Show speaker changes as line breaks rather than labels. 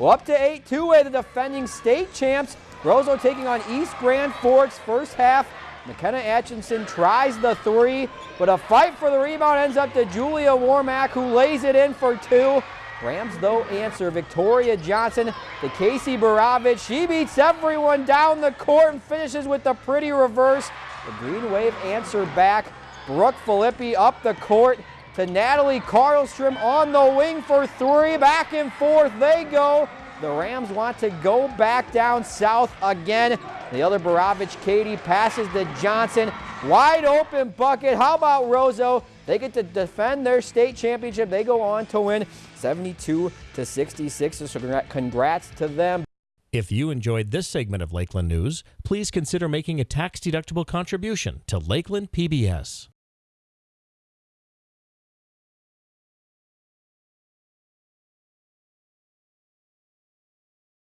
Well, up to 8 two-way. the defending state champs. Roseau taking on East Grand Forks first half. McKenna Atchison tries the three, but a fight for the rebound ends up to Julia Warmack, who lays it in for two. Rams, though, answer Victoria Johnson to Casey Baravich. She beats everyone down the court and finishes with the pretty reverse. The Green Wave answer back. Brooke Filippi up the court to Natalie Karlstrom on the wing for three. Back and forth they go. The Rams want to go back down south again. The other Baravich, Katie, passes to Johnson. Wide open bucket. How about Roseau? They get to defend their state championship. They go on to win 72 to 66. So congrats to them.
If you enjoyed this segment of Lakeland News, please consider making a tax-deductible contribution to Lakeland PBS.